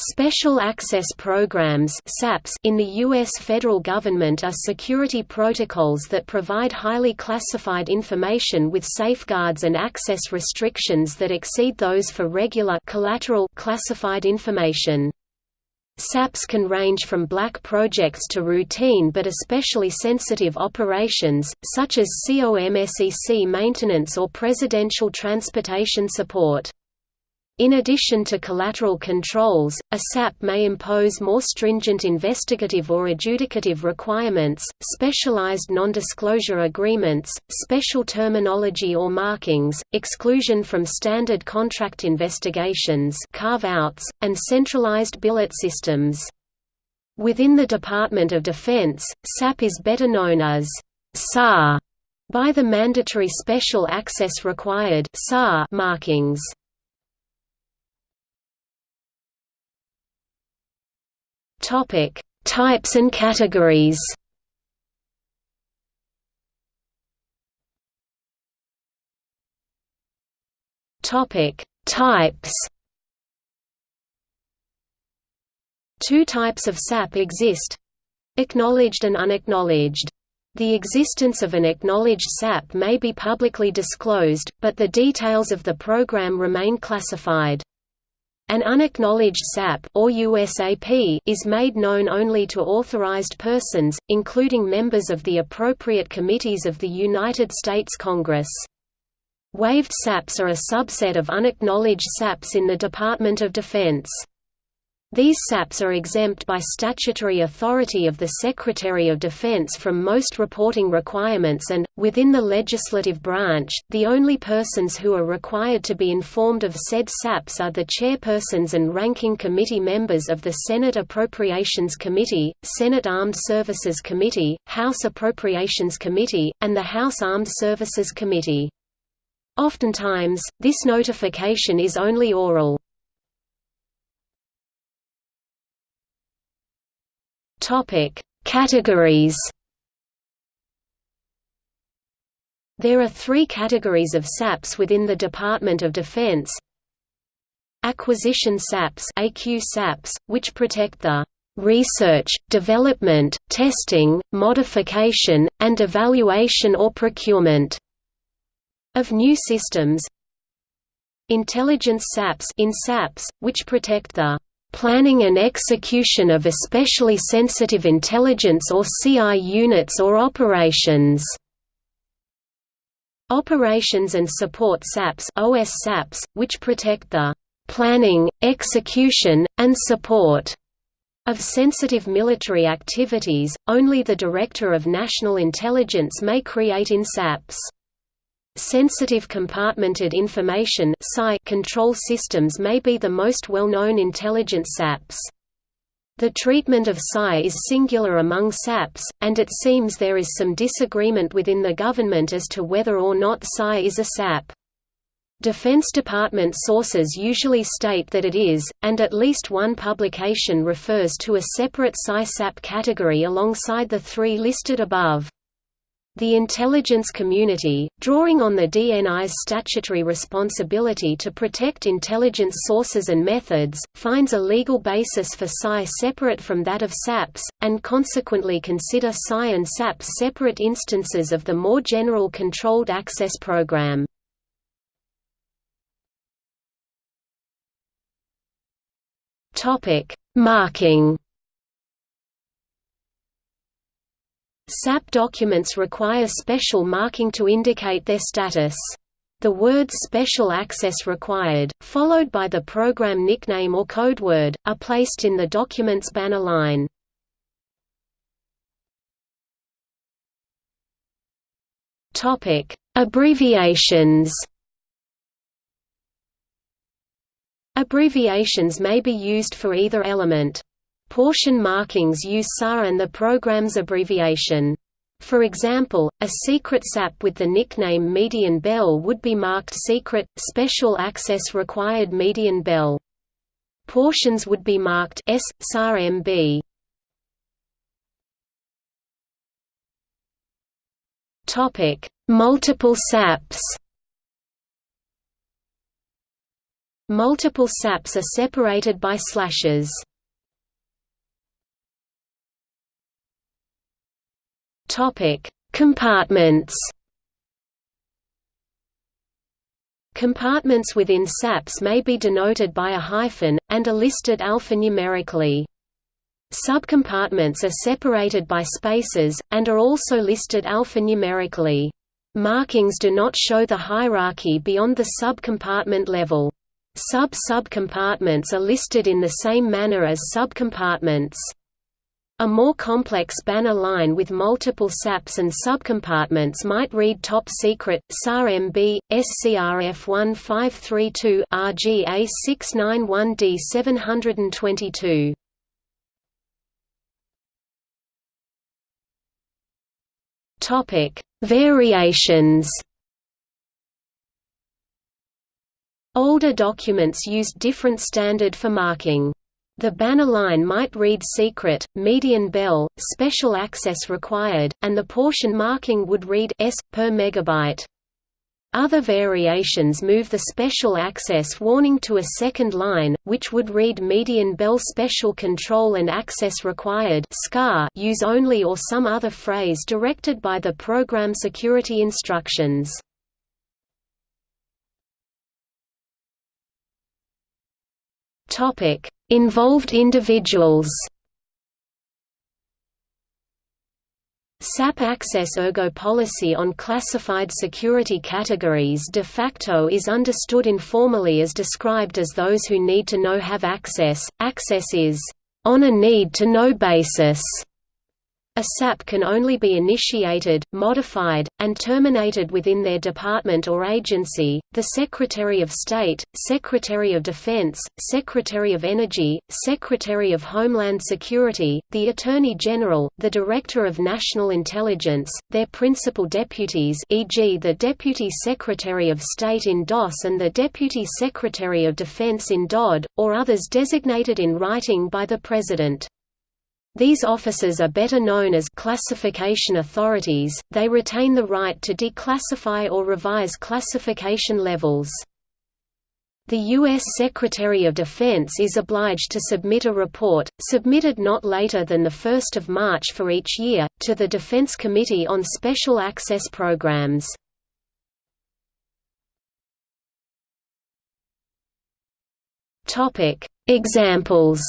Special Access Programs in the U.S. federal government are security protocols that provide highly classified information with safeguards and access restrictions that exceed those for regular collateral classified information. SAPs can range from black projects to routine but especially sensitive operations, such as COMSEC maintenance or presidential transportation support. In addition to collateral controls, a SAP may impose more stringent investigative or adjudicative requirements, specialized non-disclosure agreements, special terminology or markings, exclusion from standard contract investigations carve-outs, and centralized billet systems. Within the Department of Defense, SAP is better known as SAR by the mandatory Special Access Required markings. Topic: Types and categories. Topic: Types. Two types of SAP exist: acknowledged and unacknowledged. The existence of an acknowledged SAP may be publicly disclosed, but the details of the program remain classified. An unacknowledged SAP or USAP is made known only to authorized persons, including members of the appropriate committees of the United States Congress. Waived SAPs are a subset of unacknowledged SAPs in the Department of Defense. These SAPs are exempt by statutory authority of the Secretary of Defense from most reporting requirements and, within the legislative branch, the only persons who are required to be informed of said SAPs are the chairpersons and ranking committee members of the Senate Appropriations Committee, Senate Armed Services Committee, House Appropriations Committee, and the House Armed Services Committee. Oftentimes, this notification is only oral. Topic: Categories. There are three categories of SAPs within the Department of Defense. Acquisition SAPs, AQ SAPs which protect the research, development, testing, modification, and evaluation or procurement of new systems. Intelligence SAPs in SAPs, which protect the planning and execution of especially sensitive intelligence or CI units or operations. Operations and Support SAPs, OS SAPs which protect the planning, execution, and support of sensitive military activities, only the Director of National Intelligence may create in SAPs. Sensitive compartmented information control systems may be the most well-known intelligent SAPs. The treatment of SCI is singular among SAPs, and it seems there is some disagreement within the government as to whether or not SCI is a SAP. Defense Department sources usually state that it is, and at least one publication refers to a separate SCI-SAP category alongside the three listed above. The intelligence community, drawing on the DNI's statutory responsibility to protect intelligence sources and methods, finds a legal basis for SCI separate from that of SAPS, and consequently consider SCI and SAPS separate instances of the more general Controlled Access Program. Marking SAP documents require special marking to indicate their status. The words Special Access Required, followed by the program nickname or codeword, are placed in the document's banner line. Abbreviations Abbreviations may be used for either element. Portion markings use SAR and the program's abbreviation. For example, a secret SAP with the nickname Median Bell would be marked Secret, Special Access Required Median Bell. Portions would be marked S, SAR MB. Multiple SAPs Multiple SAPs are separated by slashes. Topic: Compartments. Compartments within SAPs may be denoted by a hyphen, and are listed alphanumerically. Subcompartments are separated by spaces, and are also listed alphanumerically. Markings do not show the hierarchy beyond the subcompartment level. Sub-subcompartments are listed in the same manner as subcompartments. A more complex banner line with multiple SAPs and subcompartments might read Top Secret, SAR MB, SCRF 1532 RGA 691D 722. Topic: Variations. Older documents used different standard for marking. The banner line might read secret, median bell, special access required, and the portion marking would read S per megabyte. Other variations move the special access warning to a second line, which would read median bell special control and access required use only or some other phrase directed by the program security instructions. Topic: Involved individuals. SAP Access Ergo policy on classified security categories de facto is understood informally as described as those who need to know have access. Access is on a need-to-know basis a SAP can only be initiated, modified, and terminated within their department or agency, the Secretary of State, Secretary of Defense, Secretary of Energy, Secretary of Homeland Security, the Attorney General, the Director of National Intelligence, their principal deputies e.g. the Deputy Secretary of State in DOS and the Deputy Secretary of Defense in DOD, or others designated in writing by the President. These officers are better known as classification authorities, they retain the right to declassify or revise classification levels. The U.S. Secretary of Defense is obliged to submit a report, submitted not later than 1 March for each year, to the Defense Committee on Special Access Programs. Examples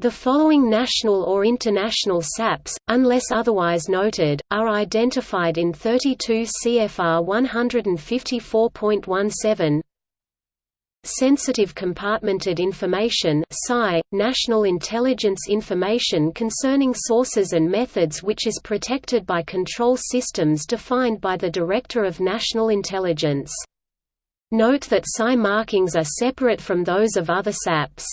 The following national or international SAPs, unless otherwise noted, are identified in 32 CFR 154.17 Sensitive Compartmented Information National Intelligence Information concerning sources and methods which is protected by control systems defined by the Director of National Intelligence. Note that SI markings are separate from those of other SAPs.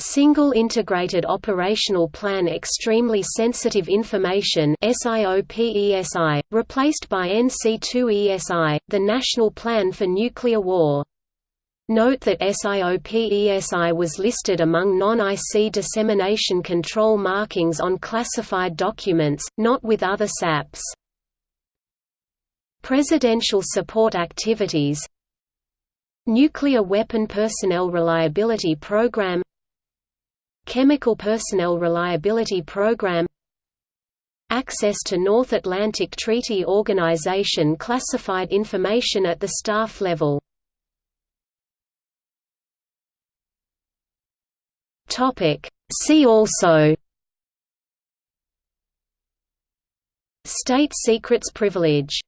Single Integrated Operational Plan Extremely Sensitive Information SIOPESI, replaced by NC2ESI, the National Plan for Nuclear War. Note that SIOPESI was listed among non-IC dissemination control markings on classified documents, not with other SAPs. Presidential support activities Nuclear Weapon Personnel Reliability Program Chemical Personnel Reliability Program Access to North Atlantic Treaty Organization classified information at the staff level. See also State secrets privilege